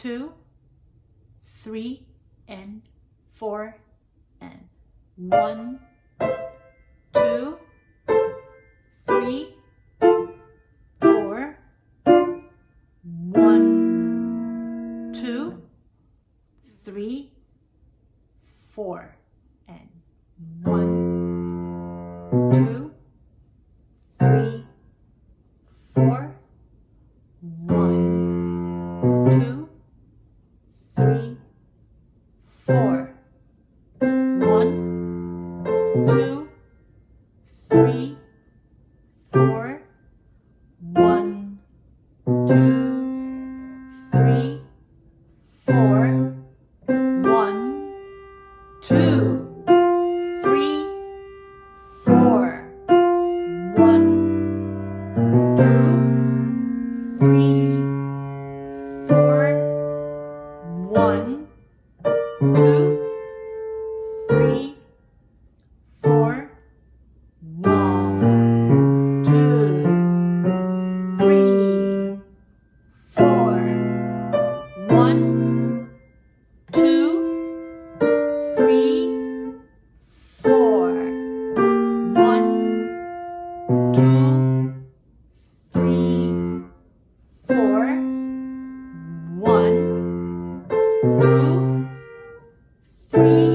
two, three, and four, and one, two, three, four, one, two, three, four, and one, free.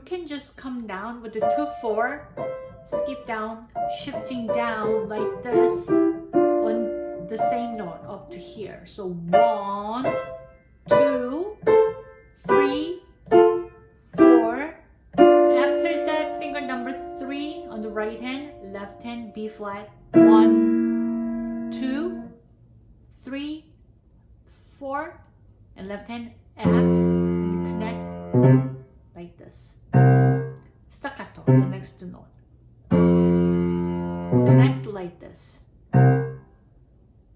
You can just come down with the 2-4, skip down, shifting down like this on the same note up to here. So one, two, three, four. After that, finger number three on the right hand, left hand B flat. One, two, three, four, and left hand F. And connect like this.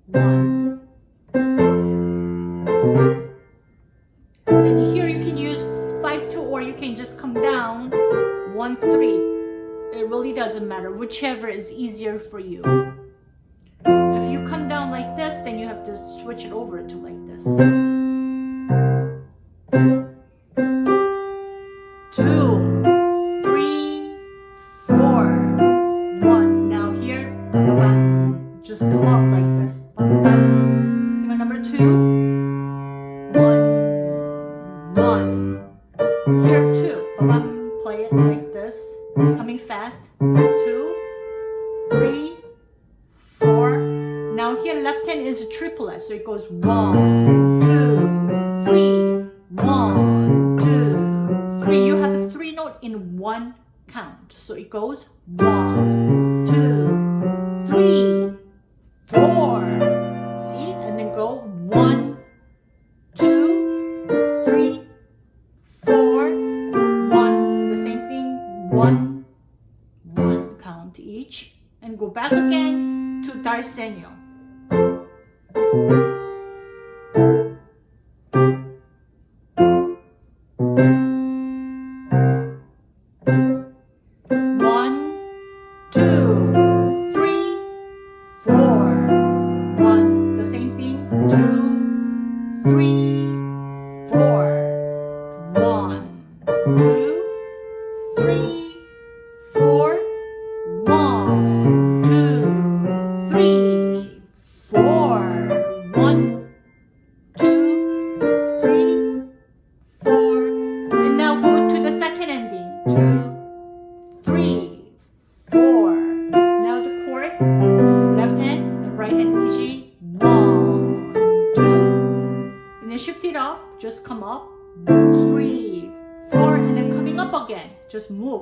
One. Then here you can use 5-2 or you can just come down 1-3. It really doesn't matter, whichever is easier for you. If you come down like this, then you have to switch it over to like this. One. Here two, play it like this, coming fast. Two, three, four. Now here left hand is a triplet, so it goes one, two, three, one, two, three. You have three note in one count, so it goes one, two, three, four. Back again to Dal Segno.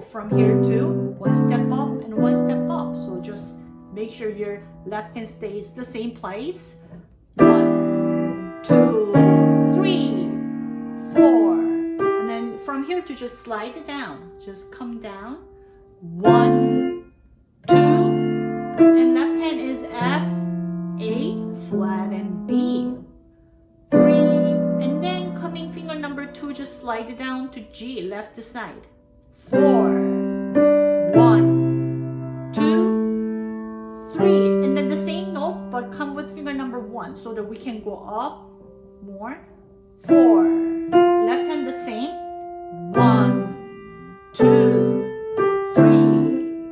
From here to one step up and one step up. So just make sure your left hand stays the same place. One, two, three, four. And then from here to just slide it down. Just come down. One, two, and left hand is F, A, flat, and B. Three, and then coming finger number two, just slide it down to G, left side. Four, so that we can go up more. Four, left hand the same. One, two, three,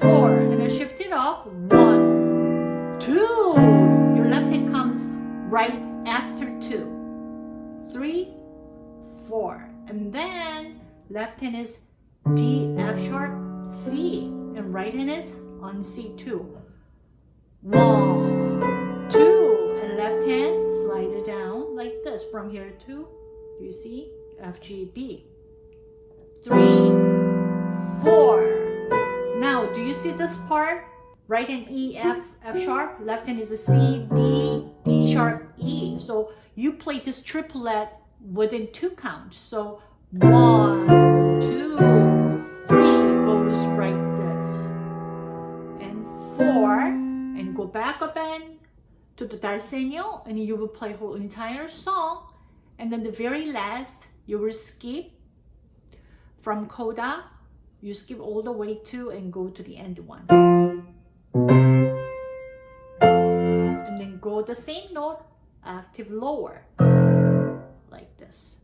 four, and then shift it up. One, two. Your left hand comes right after two. Three, four, and then left hand is D, F sharp, C, and right hand is on C2. One, this from here to, do you see? F, G, B. Three, four. Now, do you see this part? Right hand E, F, F sharp. Left hand is a C, D, D sharp, E. So you play this triplet within two counts. So one, to the Dal Segno, and you will play whole entire song. And then the very last, you will skip from coda you skip all the way to and go to the end one. And then go the same note, octave lower, like this.